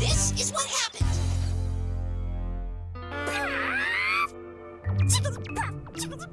this is what happened.